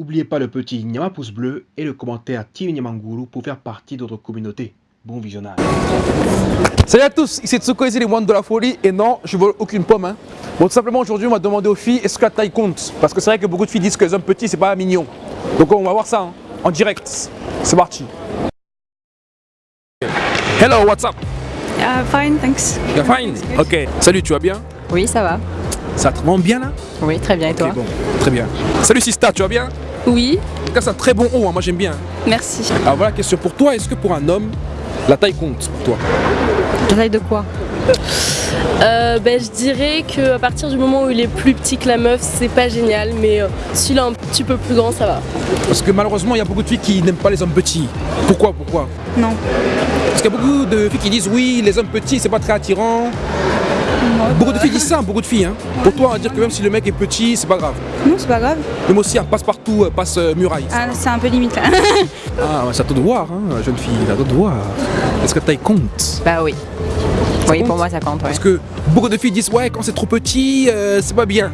N'oubliez pas le petit Nyama pouce bleu et le commentaire Team Nyamanguru pour faire partie de notre communauté. Bon visionnage. Salut à tous, ici Tsuko, ici les moines de la folie et non, je vole aucune pomme. Hein. Bon, tout simplement aujourd'hui on va demander aux filles est-ce que la taille compte? Parce que c'est vrai que beaucoup de filles disent que les hommes petits c'est pas mignon. Donc on va voir ça hein, en direct. C'est parti. Hello, what's up? Uh, fine, thanks. You're fine? Ok. Salut, tu vas bien? Oui, ça va. Ça te rend bien là? Oui, très bien. Et toi? bon, très bien. Salut Sista, tu vas bien? Oui, En tout cas, c'est un très bon haut, hein, moi j'aime bien. merci. Alors voilà, question pour toi, est-ce que pour un homme, la taille compte pour toi? La taille de quoi? Euh, ben, je dirais qu'à partir du moment où il est plus petit que la meuf, c'est pas génial, mais euh, s'il est un petit peu plus grand, ça va. Parce que malheureusement, il y a beaucoup de filles qui n'aiment pas les hommes petits. Pourquoi? Pourquoi? Non. Parce qu'il y a beaucoup de filles qui disent oui, les hommes petits, c'est pas très attirant. Beaucoup de filles disent ça, beaucoup de filles. Hein. Pour toi, on va dire que même si le mec est petit, c'est pas grave. Non, c'est pas grave. Même aussi, un passe-partout, euh, passe euh, muraille. Ah, c'est un peu limite là. Ah, ouais, c'est à toi de voir, hein, jeune fille, c'est à toi de voir. Est-ce que ta taille compte? Bah oui. oui, compte? pour moi ça compte. Ouais. Parce que beaucoup de filles disent ouais, quand c'est trop petit, euh, c'est pas bien.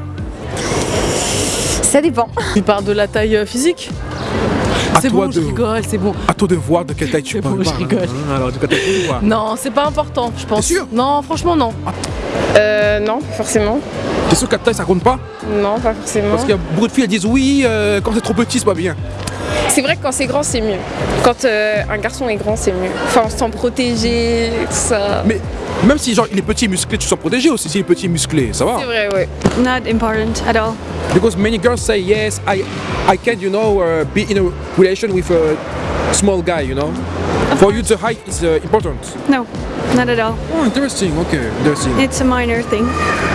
Ça dépend. Tu parles de la taille euh, physique À C'est toi bon, de- je rigole, c'est bon. À toi de voir de quelle taille tu C'est parles. bon, je rigole. hein. Alors, de quelle taille tu vois Non, c'est pas important, je pense. Sûr? Non, franchement, non. Euh, non, pas forcément. T'es sûr que ta taille ça compte pas Non, pas forcément. Parce qu'il y a beaucoup de filles elles disent oui, euh, quand c'est trop petit, c'est pas bien. C'est vrai que quand c'est grand, c'est mieux. Quand euh, un garçon est grand, c'est mieux. Enfin, on se sent protégé, tout ça. Mais même si genre il est petit et musclé, tu te sens protégé aussi s'il est petit et musclé, ça va C'est vrai, ouais. Not important at all. Because many girls say yes, I I can you know uh, be in a relation with a small guy, you know? For you the height is uh, important. No, not at all. Oh, interesting. Okay, interesting. It's a minor thing.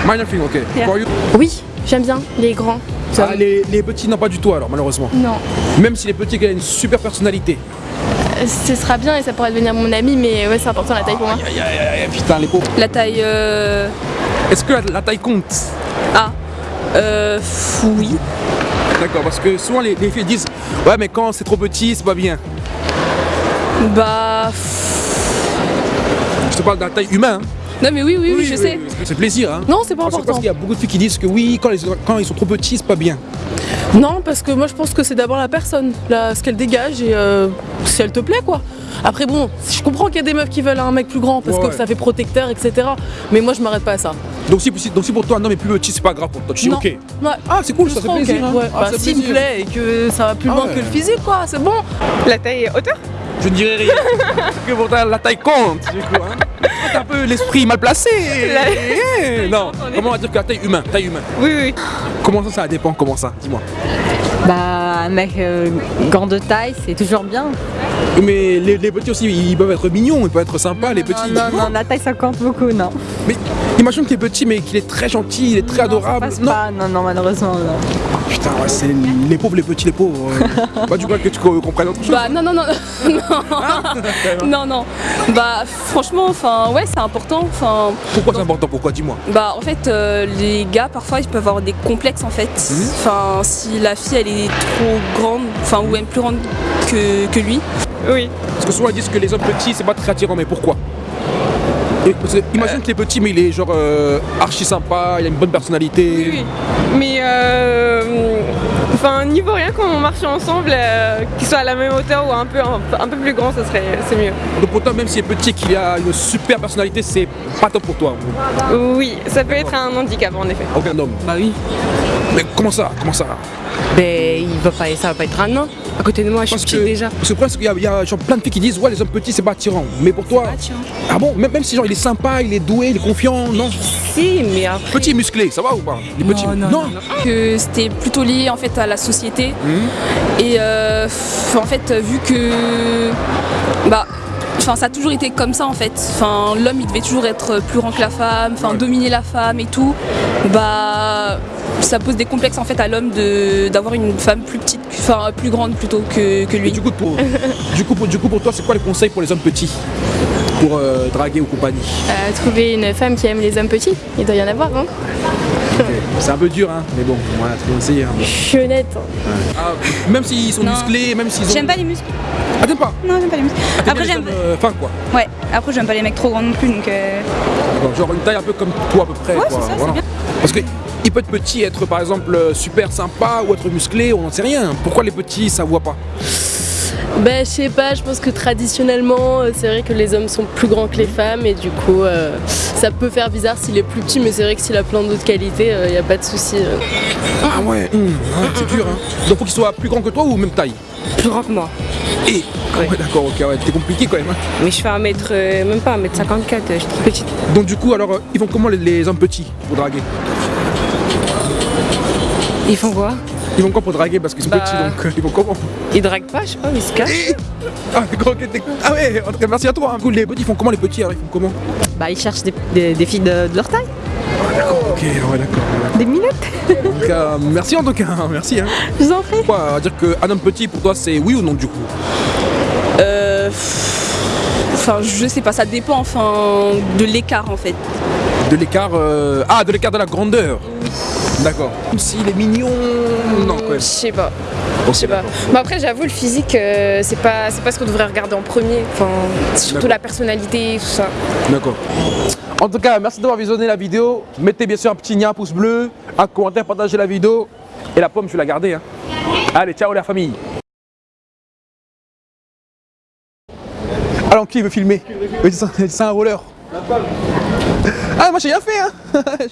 Minor thing, okay. Yeah. For you? Oui, j'aime bien les grands. Ah, les, les petits non pas du tout alors malheureusement. Non. Même si les petits ils ont une super personnalité. Euh, Ce sera bien et ça pourrait devenir mon ami, mais ouais, c'est important la taille pour moi. Aïe, aïe, aïe, aïe, putain les pauvres. La taille. Euh... Est-ce que la, la taille compte? Ah. Euh. Oui. D'accord, parce que souvent les, les filles disent ouais mais quand c'est trop petit c'est pas bien. Bah. Je te parle de la taille humaine. hein. Non, mais oui, oui, oui, je sais. C'est plaisir hein. Non, c'est pas Parce, que- parce important. qu'il y a beaucoup de filles qui disent que oui, quand, les- quand ils sont trop petits, c'est pas bien. Non, parce que moi je pense que c'est d'abord la personne, là, ce qu'elle dégage et euh, si elle te plaît quoi. Après bon, je comprends qu'il y a des meufs qui veulent un mec plus grand parce Ouais, que ouais. ça fait protecteur, etc. Mais moi je m'arrête pas à ça. Donc si, si- donc si pour toi un homme est plus petit, c'est pas grave pour toi. Tu dis Non. ok. Ouais. Ah, c'est cool, Je ça fait plaisir. hein. ouais. Ah, Bah, s'il me plaît et que ça va plus Ah loin ouais. que le physique quoi, c'est bon. La taille hauteur? Je ne dirais rien. Parce que pour toi, la taille compte, du coup. Hein. T'as un peu l'esprit mal placé. Eh, Non, comment on va dire que la taille humaine Taille humaine. Oui, oui. Comment ça, ça dépend Comment ça? Dis-moi. Bah un mec euh, grand de taille, c'est toujours bien. Mais les, les petits aussi, ils peuvent être mignons, ils peuvent être sympas, les petits. Non, non, non, la taille ça compte beaucoup, non. Mais imagine qu'il est petit, mais qu'il est très gentil, il est très adorable. passe Non. pas, non, non, malheureusement. non. Putain, ouais, c'est les pauvres, les petits, les pauvres. euh. Pas du coup que tu co- comprennes autre chose. Bah, non, non, non. non. non, non. Bah, franchement, enfin, ouais, c'est important. Enfin. Pourquoi c'est important? Pourquoi Dis-moi? Bah en fait euh, les gars parfois ils peuvent avoir des complexes en fait. Enfin si la fille elle est trop grande, enfin ou même plus grande que, que lui. Oui. Parce que souvent ils disent que les hommes petits c'est pas très attirant, mais pourquoi? Et parce que Imagine qu'il est petit, mais il est genre euh, archi sympa, il a une bonne personnalité. Oui, mais euh, enfin niveau rien quand on marche ensemble, euh, qu'il soit à la même hauteur ou un peu un, un peu plus grand, ça serait c'est mieux. Donc pour toi, même s'il est petit et qu'il a une super personnalité, c'est pas top pour toi. Oui, ça peut être un handicap en effet. Aucun homme. Bah oui. Mais comment ça Comment ça? Ben il va pas, ça va pas être un nain. À côté de moi, je suis Parce petite que, déjà. parce que le problème, c'est qu'il y y a genre plein de filles qui disent ouais les hommes petits c'est pas attirant. Mais pour toi, ah bon? Même, même si genre il est sympa, il est doué, il est confiant, non? Si, mais après. Petit musclé, ça va ou pas? Les petits non, non, Que c'était plutôt lié en fait à la société. Et euh, en fait vu que bah Enfin, ça a toujours été comme ça en fait. Enfin, l'homme il devait toujours être plus grand que la femme, enfin Ouais. dominer la femme et tout. Bah, ça pose des complexes en fait à l'homme de d'avoir une femme plus petite, enfin plus grande plutôt que, que Et lui. du coup, pour, du, coup, pour, du coup, pour toi, c'est quoi les conseils pour les hommes petits? Pour euh, draguer ou compagnie? Trouver une femme qui aime les hommes petits, il doit y en avoir, Ok. C'est un peu dur, hein, mais bon, voilà, tu peux essayer. hein. Ah, même s'ils sont Non. musclés, même s'ils ont. J'aime pas les muscles. Ah, t'aimes pas Non, j'aime pas les muscles. Ah, Après, j'aime. euh, fins, quoi. Ouais, après, j'aime pas les mecs trop grands non plus, donc. euh, D'accord, Genre une taille un peu comme toi à peu près. Ouais, quoi. ça, c'est voilà. bien. Parce que il peut être petit, être par exemple euh, super sympa ou être musclé, on n'en sait rien. Pourquoi les petits ça voit pas? Ben, je sais pas, je pense que traditionnellement, euh, c'est vrai que les hommes sont plus grands que les femmes et du coup, euh, ça peut faire bizarre s'il est plus petit, mais c'est vrai que s'il a plein d'autres qualités, il n'y a pas de souci. euh. Ah ouais, hum, ouais, c'est dur hein. Donc faut qu'il soit plus grand que toi ou même taille? Plus grand que moi. Et? Ouais, d'accord, ok, ouais, c'est compliqué quand même. hein. Mais je fais un mètre, euh, même pas un mètre 54, je suis petite. Donc du coup alors euh, ils vont comment les, les hommes petits pour draguer? Ils font quoi? Ils vont quoi pour draguer parce qu'ils sont Bah. petits donc euh, ils vont comment Ils draguent pas, je sais pas, ils se cachent. Ah d'accord, t'es- ah ouais, en tout cas, merci à toi. hein. Les petits font comment les petits alors ils font comment Bah, ils cherchent des, des- des filles de, de leur taille, Ok, ouais d'accord. des minutes. En tout cas, merci en tout cas, merci hein. Je vous en prie. Quoi, à dire qu'un homme petit pour toi c'est oui ou non du coup Euh, Enfin, je sais pas, ça dépend enfin de l'écart en fait. De l'écart. euh, Ah, de l'écart de la grandeur. D'accord. S'il est mignon. Non, quand Je sais pas. Je sais pas. Mais après, j'avoue, le physique, euh, c'est pas, c'est pas ce qu'on devrait regarder en premier. Enfin, surtout la personnalité, tout ça. D'accord. En tout cas, merci d'avoir visionné la vidéo. Mettez bien sûr un petit un pouce bleu, un commentaire, partagez la vidéo. Et la pomme, je vais la garder. Hein. Allez, ciao la famille. Alors, qui veut filmer? C'est un roller. Ah, moi j'ai rien fait, hein